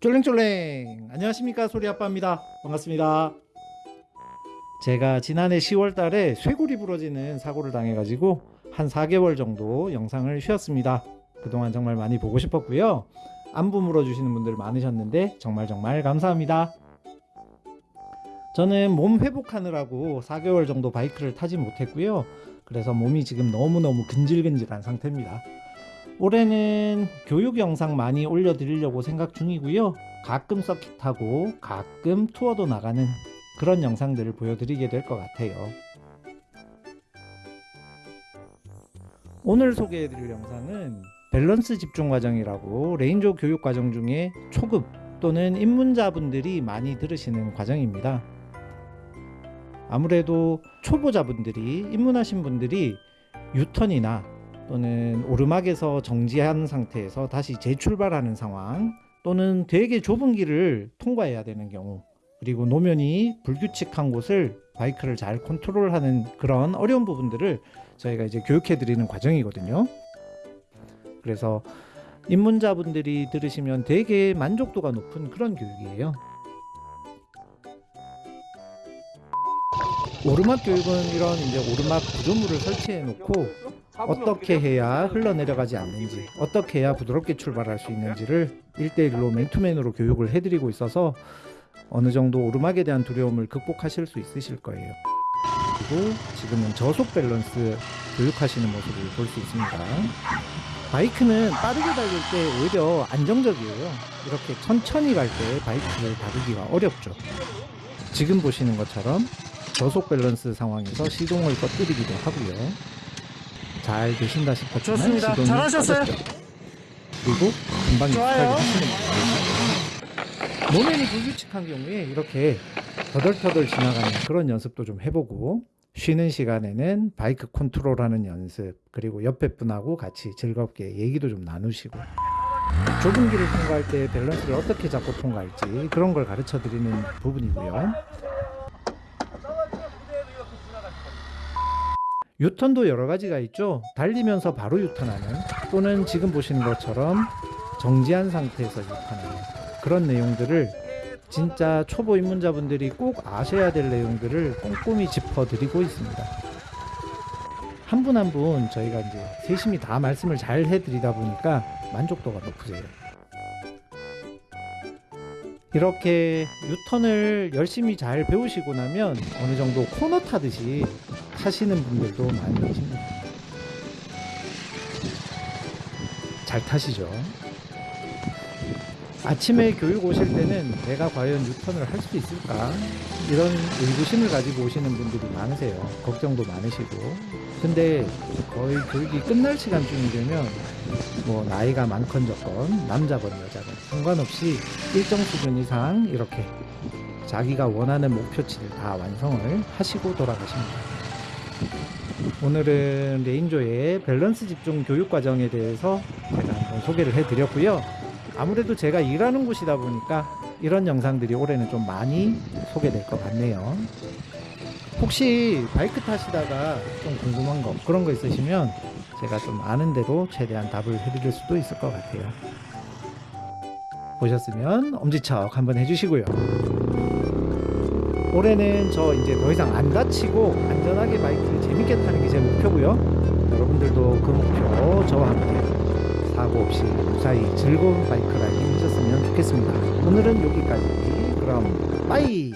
쫄랭쫄랭. 안녕하십니까 소리아빠입니다. 반갑습니다. 제가 지난해 10월 달에 쇄골이 부러지는 사고를 당해 가지고 한 4개월 정도 영상을 쉬었습니다. 그동안 정말 많이 보고 싶었고요. 안부 물어주시는 분들 많으셨는데 정말 정말 감사합니다. 저는 몸 회복하느라고 4개월 정도 바이크를 타지 못했고요. 그래서 몸이 지금 너무너무 근질근질한 상태입니다 올해는 교육 영상 많이 올려드리려고 생각 중이고요. 가끔 서킷하고 가끔 투어도 나가는 그런 영상들을 보여드리게 될 것 같아요. 오늘 소개해드릴 영상은 밸런스 집중 과정이라고 레인저 교육 과정 중에 초급 또는 입문자분들이 많이 들으시는 과정입니다. 아무래도 초보자분들이 입문하신 분들이 유턴이나 또는 오르막에서 정지한 상태에서 다시 재출발하는 상황 또는 되게 좁은 길을 통과해야 되는 경우 그리고 노면이 불규칙한 곳을 바이크를 잘 컨트롤하는 그런 어려운 부분들을 저희가 이제 교육해 드리는 과정이거든요. 그래서 입문자분들이 들으시면 되게 만족도가 높은 그런 교육이에요. 오르막 교육은 이런 이제 오르막 구조물을 설치해 놓고 어떻게 해야 흘러내려가지 않는지 어떻게 해야 부드럽게 출발할 수 있는지를 1대1로 맨투맨으로 교육을 해드리고 있어서 어느 정도 오르막에 대한 두려움을 극복하실 수 있으실 거예요. 그리고 지금은 저속 밸런스 교육하시는 모습을 볼 수 있습니다. 바이크는 빠르게 달릴 때 오히려 안정적이에요. 이렇게 천천히 갈 때 바이크를 다루기가 어렵죠. 지금 보시는 것처럼 저속 밸런스 상황에서 시동을 꺼뜨리기도 하고요 잘 되신다 싶었지만 좋습니다. 잘하셨어요. 그리고 금방. 익숙하게 하시는 거예요. 노면이 불규칙한 경우에 이렇게 터덜터덜 지나가는 그런 연습도 좀 해보고 쉬는 시간에는 바이크 컨트롤하는 연습 그리고 옆에 분하고 같이 즐겁게 얘기도 좀 나누시고 좁은 길을 통과할 때 밸런스를 어떻게 잡고 통과할지 그런 걸 가르쳐 드리는 부분이고요. 유턴도 여러 가지가 있죠. 달리면서 바로 유턴하는 또는 지금 보시는 것처럼 정지한 상태에서 유턴하는 그런 내용들을 진짜 초보 입문자분들이 꼭 아셔야 될 내용들을 꼼꼼히 짚어드리고 있습니다. 한 분 한분 저희가 이제 세심히 다 말씀을 잘 해드리다 보니까 만족도가 높으세요. 이렇게 유턴을 열심히 잘 배우시고 나면 어느 정도 코너 타듯이 타시는 분들도 많이 계십니다. 잘 타시죠? 아침에 교육 오실 때는 내가 과연 유턴을 할 수 있을까? 이런 의구심을 가지고 오시는 분들이 많으세요. 걱정도 많으시고. 근데 거의 교육이 끝날 시간쯤이 되면 뭐 나이가 많건 적건 남자건 여자건 상관없이 일정 수준 이상 이렇게 자기가 원하는 목표치를 다 완성을 하시고 돌아가십니다. 오늘은 레인조의 밸런스 집중 교육 과정에 대해서 제가 한번 소개를 해드렸고요. 아무래도 제가 일하는 곳이다 보니까 이런 영상들이 올해는 좀 많이 소개될 것 같네요. 혹시 바이크 타시다가 좀 궁금한 거 그런 거 있으시면 제가 좀 아는 대로 최대한 답을 해드릴 수도 있을 것 같아요. 보셨으면 엄지척 한번 해주시고요. 올해는 저 이제 더 이상 안 다치고 안전하게 바이크를 재밌게 타는 게 제 목표고요. 여러분들도 그 목표 저와 함께 사고 없이 무사히 즐거운 바이크 라이딩 하셨으면 좋겠습니다. 오늘은 여기까지. 그럼 빠이!